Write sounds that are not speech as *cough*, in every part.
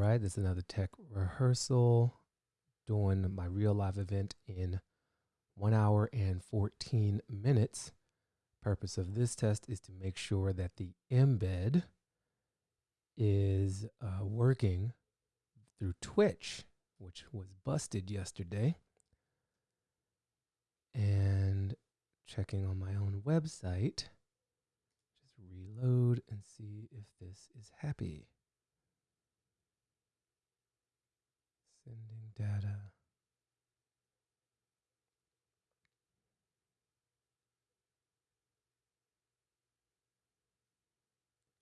right, this is another tech rehearsal. Doing my real live event in one hour and 14 minutes. Purpose of this test is to make sure that the embed is uh, working through Twitch, which was busted yesterday. And checking on my own website, just reload and see if this is happy. Sending data.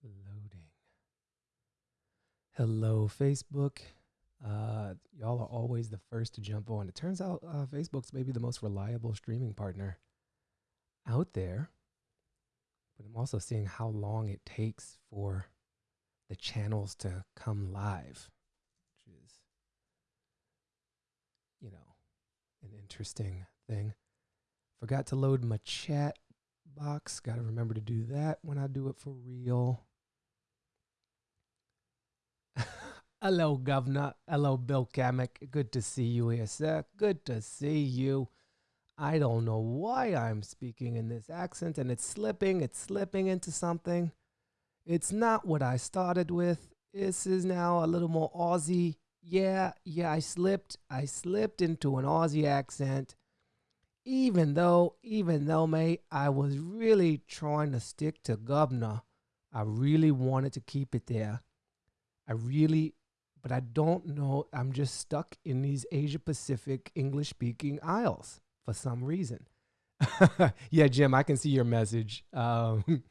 Loading. Hello, Facebook. Uh, y'all are always the first to jump on. It turns out uh, Facebook's maybe the most reliable streaming partner out there. But I'm also seeing how long it takes for the channels to come live, which is, you know, an interesting thing. Forgot to load my chat box. Got to remember to do that when I do it for real. *laughs* Hello, Governor. Hello, Bill Kamek. Good to see you here, sir. Good to see you. I don't know why I'm speaking in this accent and it's slipping, it's slipping into something. It's not what I started with. This is now a little more Aussie. Yeah, yeah, I slipped. I slipped into an Aussie accent. Even though, even though, mate, I was really trying to stick to governor. I really wanted to keep it there. I really, but I don't know. I'm just stuck in these Asia Pacific English speaking isles for some reason. *laughs* yeah, Jim, I can see your message. Um, *laughs*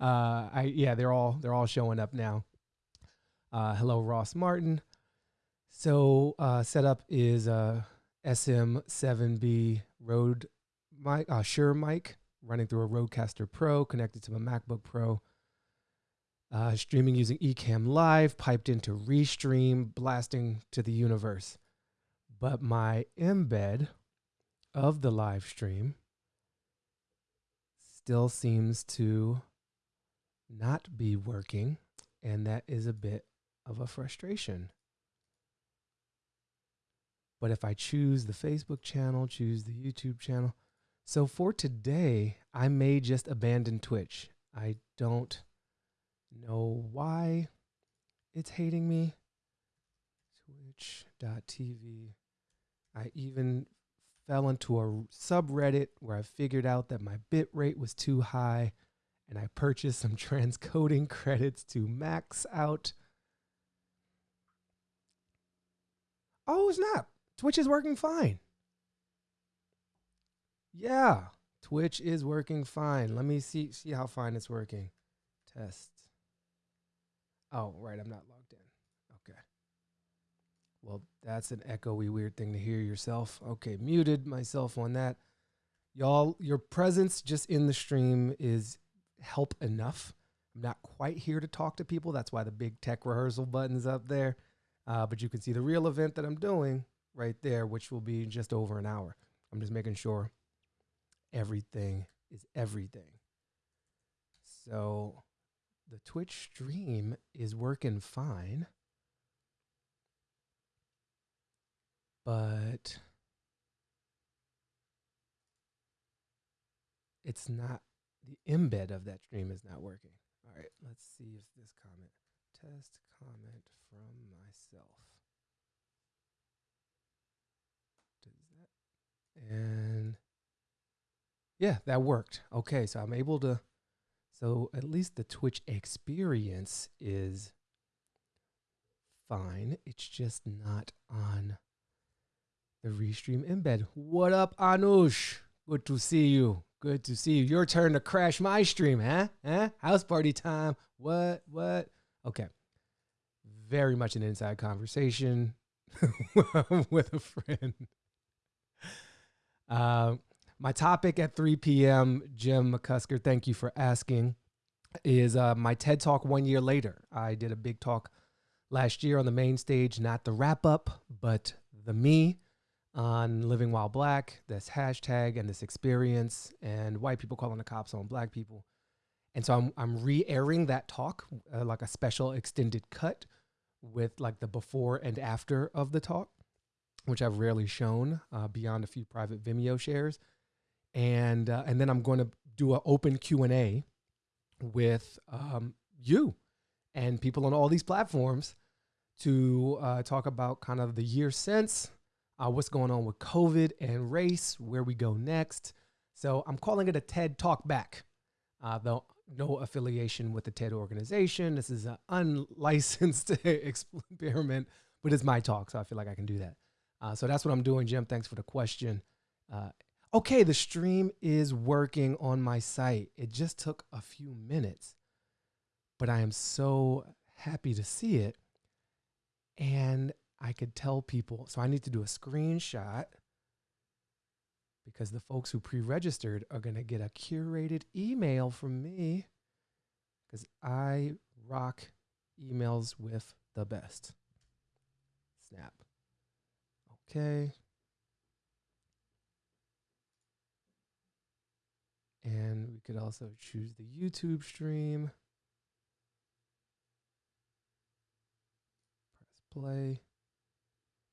uh, I yeah, they're all they're all showing up now. Uh, hello, Ross Martin. So uh, setup is uh, SM7B Rode mic, uh, Shure mic running through a Rodecaster Pro connected to a MacBook Pro. Uh, streaming using Ecamm Live, piped into Restream, blasting to the universe. But my embed of the live stream still seems to not be working, and that is a bit of a frustration. But if I choose the Facebook channel, choose the YouTube channel, so for today, I may just abandon Twitch. I don't know why it's hating me. Twitch.tv. I even fell into a subreddit where I figured out that my bit rate was too high and I purchased some *laughs* transcoding credits to max out. Oh, snap. Twitch is working fine. Yeah, Twitch is working fine. Let me see see how fine it's working. Test. Oh, right, I'm not logged in. Okay. Well, that's an echoey weird thing to hear yourself. Okay, muted myself on that. Y'all, your presence just in the stream is help enough. I'm not quite here to talk to people. That's why the big tech rehearsal button's up there. Uh, but you can see the real event that I'm doing right there, which will be just over an hour. I'm just making sure everything is everything. So the Twitch stream is working fine. But it's not the embed of that stream is not working. All right, let's see if this comment test comment from myself. Does that and yeah, that worked. Okay, so I'm able to so at least the Twitch experience is fine. It's just not on the Restream embed. What up, Anush? Good to see you. Good to see you. Your turn to crash my stream, huh? Huh? House party time. What? What? Okay. Very much an inside conversation *laughs* with a friend. Um, my topic at 3 p.m., Jim McCusker, thank you for asking, is uh, my TED Talk one year later. I did a big talk last year on the main stage, not the wrap up, but the me on Living While Black, this hashtag and this experience, and white people calling the cops on black people. And so I'm, I'm re airing that talk, uh, like a special extended cut with like the before and after of the talk, which I've rarely shown uh, beyond a few private Vimeo shares. And uh, and then I'm going to do an open Q and A with um, you and people on all these platforms to uh, talk about kind of the year since, uh, what's going on with COVID and race, where we go next. So I'm calling it a TED Talk Back, uh, though no affiliation with the TED organization. This is an unlicensed *laughs* experiment, but it's my talk, so I feel like I can do that. Uh, so that's what I'm doing, Jim. Thanks for the question. Uh, okay, the stream is working on my site. It just took a few minutes, but I am so happy to see it. And I could tell people, so I need to do a screenshot because the folks who pre registered are going to get a curated email from me because I rock emails with the best. Snap. Okay. And we could also choose the YouTube stream. Press play.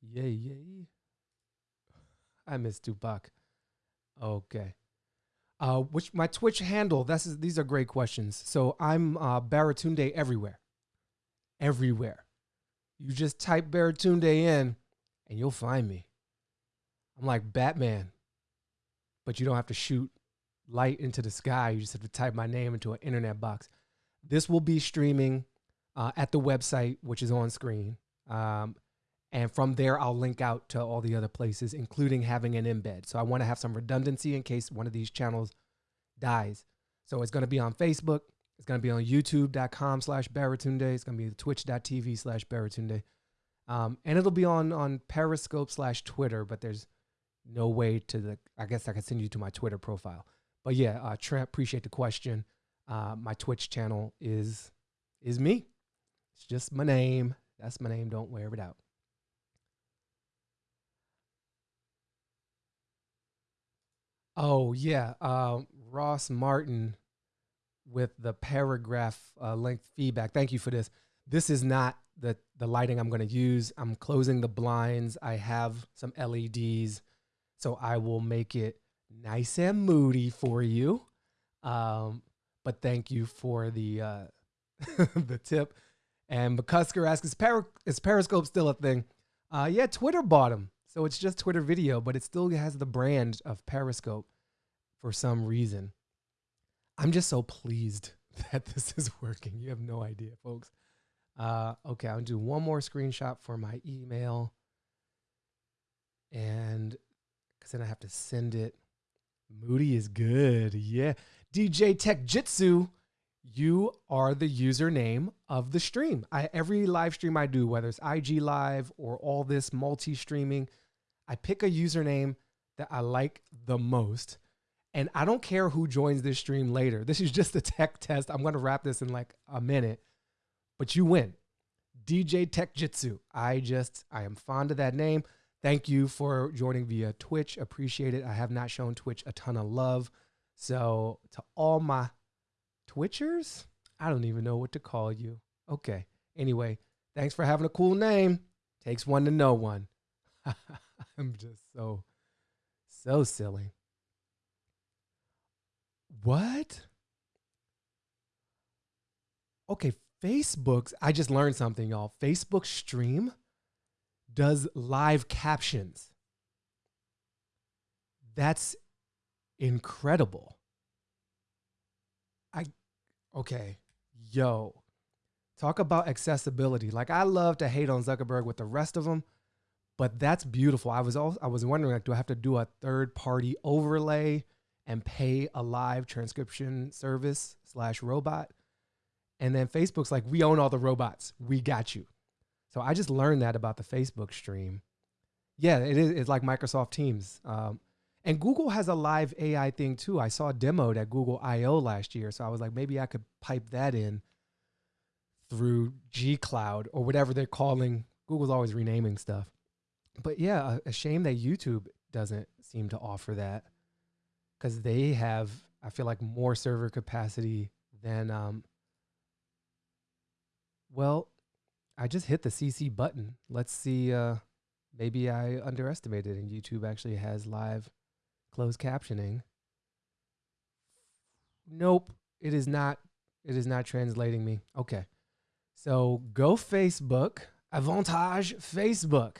Yay, yay. *laughs* I miss Tupac. Okay. Uh, which my Twitch handle? That's these are great questions. So I'm uh, Baratunde everywhere, everywhere. You just type Baratunde in, and you'll find me. I'm like Batman, but you don't have to shoot light into the sky. You just have to type my name into an internet box. This will be streaming uh, at the website, which is on screen. Um, and from there, I'll link out to all the other places, including having an embed. So I want to have some redundancy in case one of these channels dies. So it's going to be on Facebook. It's going to be on youtube.com slash Baratunde. It's going to be twitch.tv slash Baratunde. Um, and it'll be on, on Periscope slash Twitter, but there's no way to the, I guess I can send you to my Twitter profile. But yeah, uh, Trent, appreciate the question. Uh, my Twitch channel is, is me. It's just my name. That's my name. Don't wear it out. Oh yeah, um, Ross Martin with the paragraph uh, length feedback. Thank you for this. This is not the the lighting I'm going to use. I'm closing the blinds. I have some LEDs, so I will make it nice and moody for you. Um, but thank you for the uh, *laughs* the tip. And McCusker asks, is, Peri- is Periscope still a thing? Uh, yeah, Twitter bought them. So it's just Twitter video, but it still has the brand of Periscope for some reason. I'm just so pleased *laughs* that this is working. You have no idea, folks. Uh, okay, I'll do one more screenshot for my email. And because then I have to send it. Moody is good. Yeah. DJ Tech Jitsu, you are the username of the stream. I every live stream I do, whether it's IG live or all this multi-streaming, I pick a username that I like the most. And I don't care who joins this stream later. This is just a tech test. I'm going to wrap this in like a minute, but you win. DJ Tech Jitsu. I just, I am fond of that name. Thank you for joining via Twitch. Appreciate it. I have not shown Twitch a ton of love. So, to all my Twitchers, I don't even know what to call you. Okay. Anyway, thanks for having a cool name. Takes one to know one. *laughs* *laughs* I'm just so, so silly. What? Okay, Facebook's, I just learned something, y'all. Facebook Stream does live captions. That's incredible. I, okay, yo, talk about accessibility. Like, I love to hate on Zuckerberg with the rest of them, but that's beautiful. I was also I was wondering like, do I have to do a third party overlay and pay a live transcription service slash robot? And then Facebook's like, we own all the robots. We got you. So I just learned that about the Facebook stream. Yeah, it is. It's like Microsoft Teams. Um, and Google has a live AI thing too. I saw a demoed at Google I/O last year, so I was like, maybe I could pipe that in through G Cloud or whatever they're calling. Google's always renaming stuff but yeah, a, a shame that YouTube doesn't seem to offer that because they have, I feel like, more server capacity than, um, well, I just hit the CC button. Let's see. Uh, maybe I underestimated, and YouTube actually has live closed captioning. Nope, it is not. It is not translating me. Okay, so go Facebook. Avantage Facebook.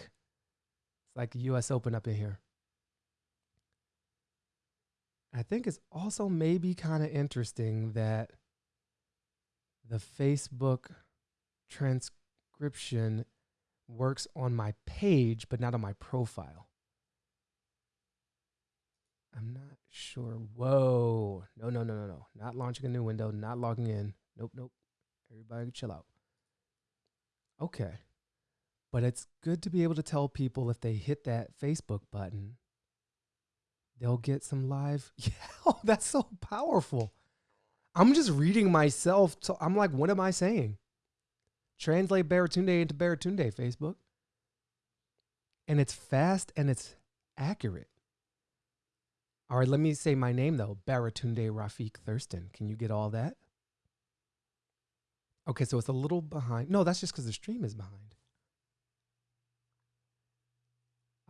It's like U.S. Open up in here. I think it's also maybe kind of interesting that the Facebook transcription works on my page, but not on my profile. I'm not sure. Whoa. No, no, no, no, no. Not launching a new window, not logging in. Nope, nope. Everybody chill out. Okay. But it's good to be able to tell people if they hit that Facebook button, they'll get some live. *laughs* Yeah, oh, *laughs* that's so powerful. I'm just reading myself. So I'm like, what am I saying? Translate Baratunde into Baratunde, Facebook. And it's fast and it's accurate. All right, let me say my name though Baratunde Rafiq Thurston. Can you get all that? Okay, so it's a little behind. No, that's just because the stream is behind.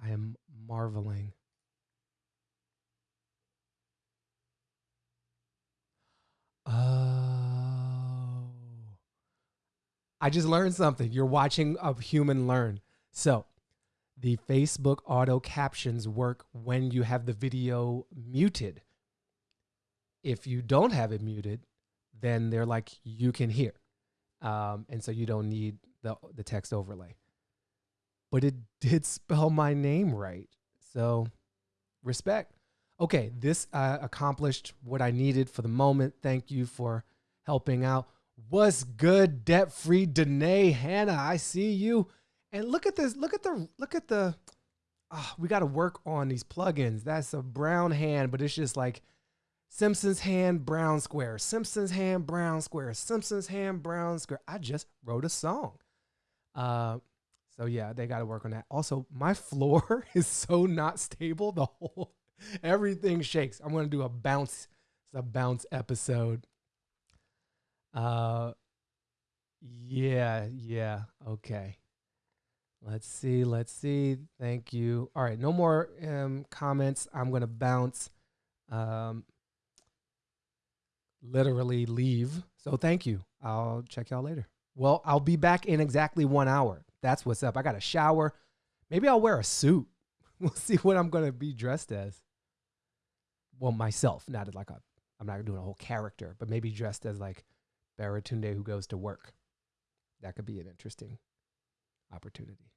I am marveling. Oh. I just learned something. You're watching a human learn. So, the Facebook auto captions work when you have the video muted. If you don't have it muted, then they're like you can hear. Um, and so you don't need the, the text overlay but it *laughs* did spell my name right. So, respect. Okay, this uh, accomplished what I needed for the moment. Thank you for helping out. What's good, debt free Danae Hannah? I see you. And look at this. Look at the. Look at the. Oh, we got to work on these plugins. That's a brown hand, but it's just like Simpsons hand, brown square. Simpsons hand, brown square. Simpsons hand, brown square. I just wrote a song. Uh, so yeah, they got to work on that. Also, my *laughs* floor is so not stable. The whole everything shakes. I'm gonna do a bounce. It's a bounce episode. Uh, yeah, yeah. Okay. Let's see. Let's see. Thank you. All right. No more um, comments. I'm gonna bounce. Um, literally leave. So thank you. I'll check y'all later. Well, I'll be back in exactly one hour. That's what's up. I got a shower. Maybe I'll wear a suit. *laughs* We'll see what I'm gonna be dressed as. Well, myself, not like a. I'm not doing a whole character, but maybe dressed as like Baratunde who goes to work. That could be an interesting opportunity.